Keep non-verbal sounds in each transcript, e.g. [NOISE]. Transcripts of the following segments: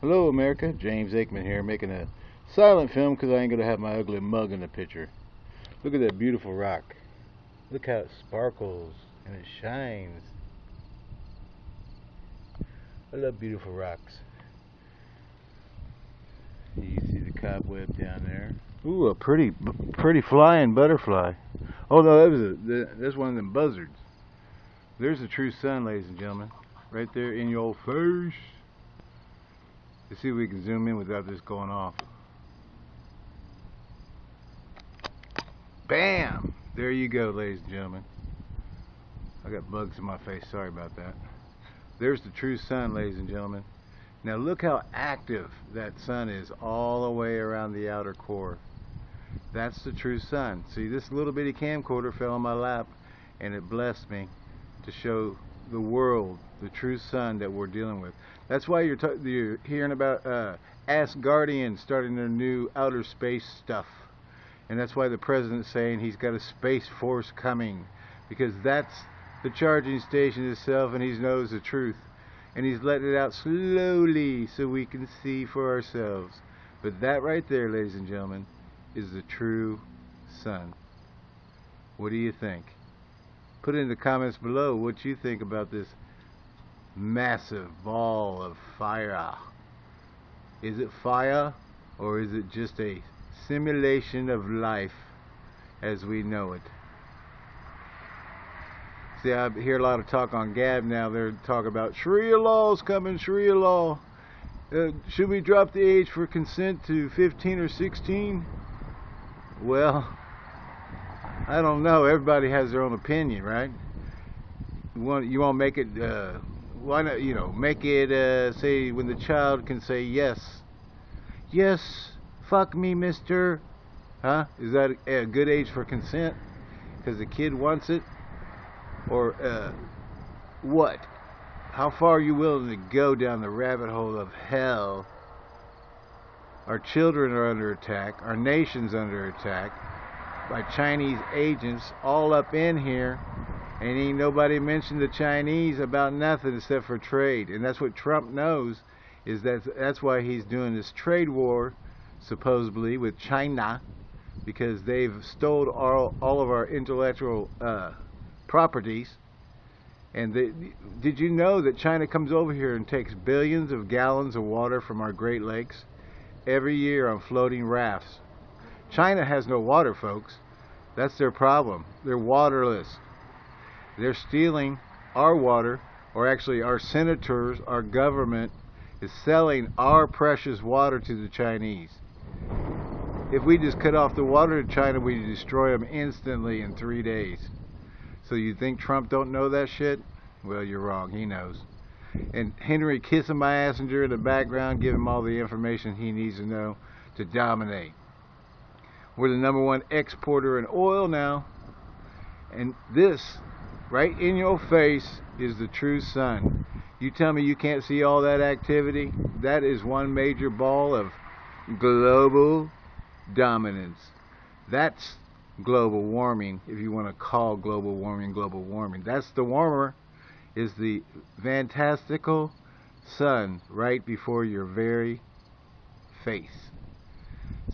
Hello America, James Aikman here making a silent film because I ain't going to have my ugly mug in the picture. Look at that beautiful rock. Look how it sparkles and it shines. I love beautiful rocks. You see the cobweb down there. Ooh, a pretty, pretty flying butterfly. Oh no, that was a, that's one of them buzzards. There's the true sun, ladies and gentlemen. Right there in your face. Let's see if we can zoom in without this going off. Bam! There you go, ladies and gentlemen. I got bugs in my face. Sorry about that. There's the true sun, ladies and gentlemen. Now look how active that sun is all the way around the outer core. That's the true sun. See, this little bitty camcorder fell on my lap and it blessed me to show the world the true sun that we're dealing with. That's why you're, you're hearing about uh, Asgardians starting their new outer space stuff. And that's why the president's saying he's got a space force coming. Because that's the charging station itself and he knows the truth. And he's letting it out slowly so we can see for ourselves. But that right there, ladies and gentlemen, is the true sun. What do you think? Put in the comments below what you think about this massive ball of fire. Is it fire or is it just a simulation of life as we know it? See, I hear a lot of talk on Gab now. They're talking about Sharia laws coming, Sharia law. Uh, should we drop the age for consent to 15 or 16? Well, I don't know. Everybody has their own opinion, right? You want you want to make it uh, why not you know make it uh, say when the child can say yes, yes, fuck me, Mister, huh? Is that a good age for consent? Because the kid wants it, or uh, what? How far are you willing to go down the rabbit hole of hell? Our children are under attack. Our nation's under attack by Chinese agents all up in here and ain't nobody mentioned the Chinese about nothing except for trade. And that's what Trump knows is that that's why he's doing this trade war supposedly with China because they've stole all, all of our intellectual uh, properties. And did you know that China comes over here and takes billions of gallons of water from our Great Lakes every year on floating rafts China has no water, folks. That's their problem. They're waterless. They're stealing our water, or actually our senators, our government is selling our precious water to the Chinese. If we just cut off the water to China, we destroy them instantly in three days. So you think Trump don't know that shit? Well, you're wrong. He knows. And Henry Kissinger in the background, give him all the information he needs to know to dominate. We're the number one exporter in oil now. And this, right in your face, is the true sun. You tell me you can't see all that activity? That is one major ball of global dominance. That's global warming, if you want to call global warming global warming. That's the warmer, is the fantastical sun right before your very face.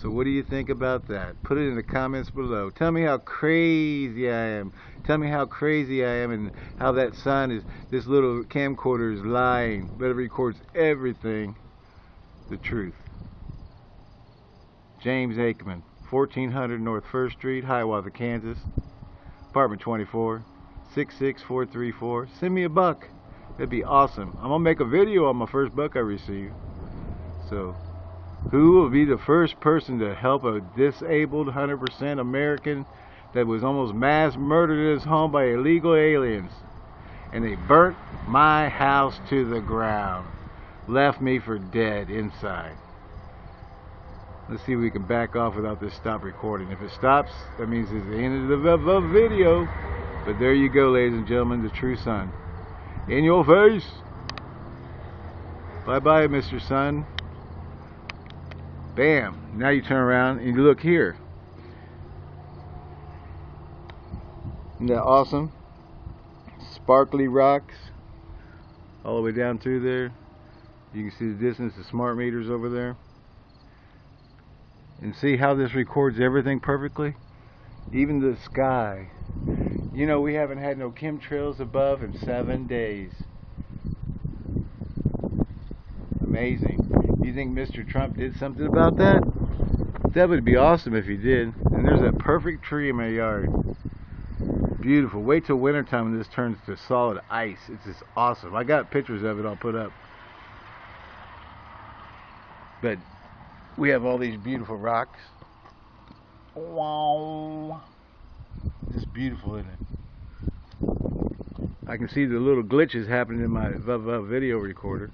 So what do you think about that? Put it in the comments below. Tell me how crazy I am. Tell me how crazy I am and how that sun is, this little camcorder is lying, but it records everything, the truth. James Aikman, 1400 North 1st Street, Hiawatha, Kansas, apartment 24, 66434. Send me a buck. That'd be awesome. I'm going to make a video on my first buck I receive. So who will be the first person to help a disabled 100% American that was almost mass murdered in his home by illegal aliens. And they burnt my house to the ground. Left me for dead inside. Let's see if we can back off without this stop recording. If it stops, that means it's the end of the video. But there you go, ladies and gentlemen, the true sun. In your face. Bye-bye, Mr. Sun. Bam. Now you turn around and you look here. Isn't that awesome? Sparkly rocks all the way down through there. You can see the distance the smart meters over there. And see how this records everything perfectly? Even the sky. You know, we haven't had no chemtrails above in seven days. Amazing. You think Mr. Trump did something about that? That would be awesome if he did. And there's that perfect tree in my yard. Beautiful. Wait till wintertime when this turns to solid ice. It's just awesome. I got pictures of it I'll put up. But we have all these beautiful rocks. Wow. Just beautiful, isn't it? I can see the little glitches happening in my video recorder.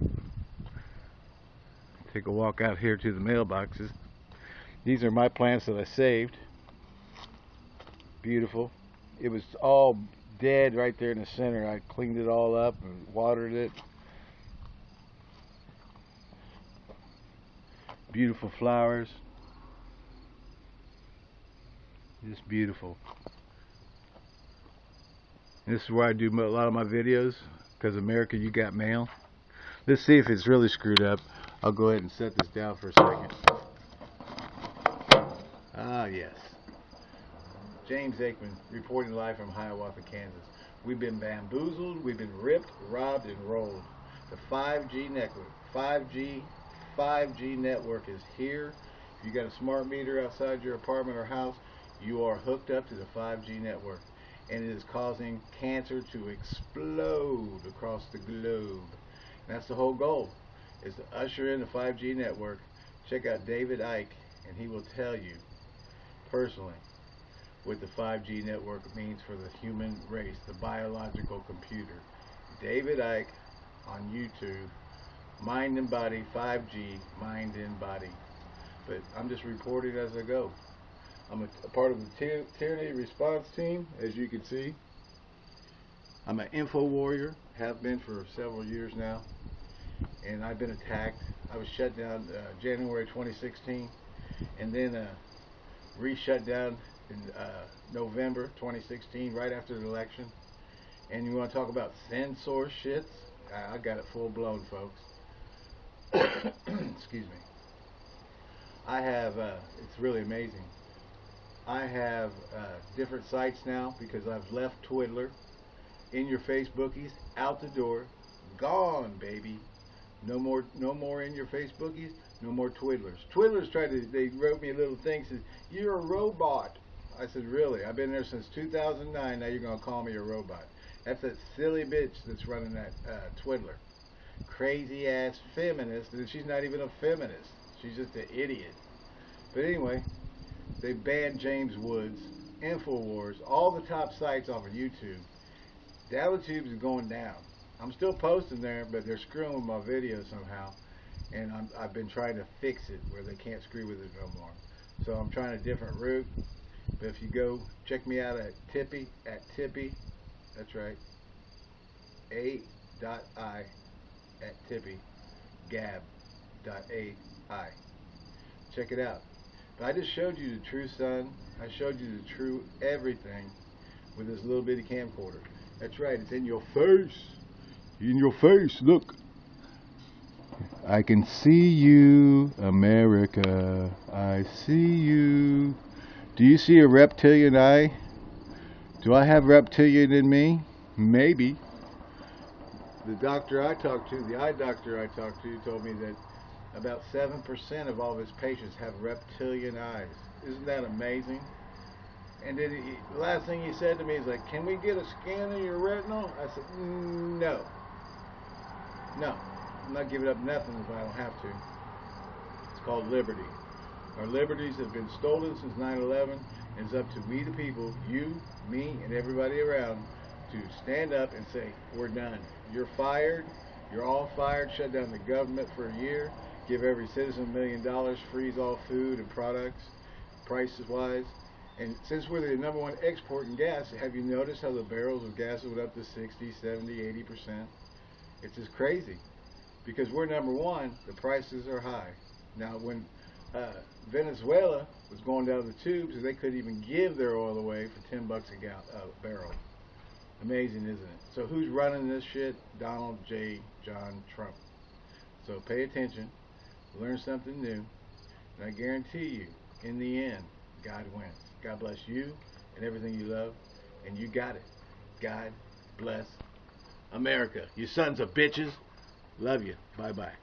Take a walk out here to the mailboxes. These are my plants that I saved. Beautiful. It was all dead right there in the center. I cleaned it all up and watered it. Beautiful flowers. Just beautiful. This is where I do a lot of my videos because America, you got mail. Let's see if it's really screwed up. I'll go ahead and set this down for a second. Ah, yes. James Aikman, reporting live from Hiawatha, Kansas. We've been bamboozled, we've been ripped, robbed, and rolled. The 5G network, 5G 5G network is here. If you got a smart meter outside your apartment or house, you are hooked up to the 5G network. And it is causing cancer to explode across the globe. And that's the whole goal, is to usher in the 5G network. Check out David Icke, and he will tell you personally what the 5G network means for the human race, the biological computer. David Icke on YouTube mind and body 5G mind and body but I'm just reporting as I go I'm a, a part of the tyranny response team as you can see I'm an info warrior have been for several years now and I've been attacked I was shut down uh, January 2016 and then uh, re-shut down in uh, November 2016 right after the election and you want to talk about censor shits I got it full blown folks [COUGHS] excuse me. I have, uh, it's really amazing. I have uh, different sites now because I've left Twiddler in your Facebookies, out the door, gone, baby. No more, no more in your Facebookies, no more Twiddlers. Twiddlers tried to, they wrote me a little thing, Says you're a robot. I said, really? I've been there since 2009, now you're going to call me a robot. That's that silly bitch that's running that uh, Twiddler crazy ass feminist, and she's not even a feminist. She's just an idiot. But anyway, they banned James Woods, Infowars, all the top sites off of YouTube. Dallotube is going down. I'm still posting there, but they're screwing with my video somehow. And i have been trying to fix it where they can't screw with it no more. So I'm trying a different route. But if you go, check me out at Tippy, at Tippy, that's right, A.I at Tippy, gab.ai. Check it out. But I just showed you the true sun. I showed you the true everything with this little bitty camcorder. That's right, it's in your face. In your face, look. I can see you, America. I see you. Do you see a reptilian eye? Do I have reptilian in me? Maybe the doctor I talked to, the eye doctor I talked to, told me that about 7% of all of his patients have reptilian eyes. Isn't that amazing? And then he, the last thing he said to me is like, can we get a scan of your retinal? I said, no. No. I'm not giving up nothing if I don't have to. It's called liberty. Our liberties have been stolen since 9-11 and it's up to we the people, you, me, and everybody around to stand up and say, we're done. You're fired. You're all fired. Shut down the government for a year. Give every citizen a million dollars. Freeze all food and products, prices wise. And since we're the number one export in gas, have you noticed how the barrels of gas went up to 60, 70, 80%? It's just crazy. Because we're number one, the prices are high. Now, when uh, Venezuela was going down the tubes, they couldn't even give their oil away for 10 bucks a gal uh, barrel. Amazing, isn't it? So who's running this shit? Donald J. John Trump. So pay attention, learn something new, and I guarantee you, in the end, God wins. God bless you and everything you love, and you got it. God bless America. You sons of bitches. Love you. Bye bye.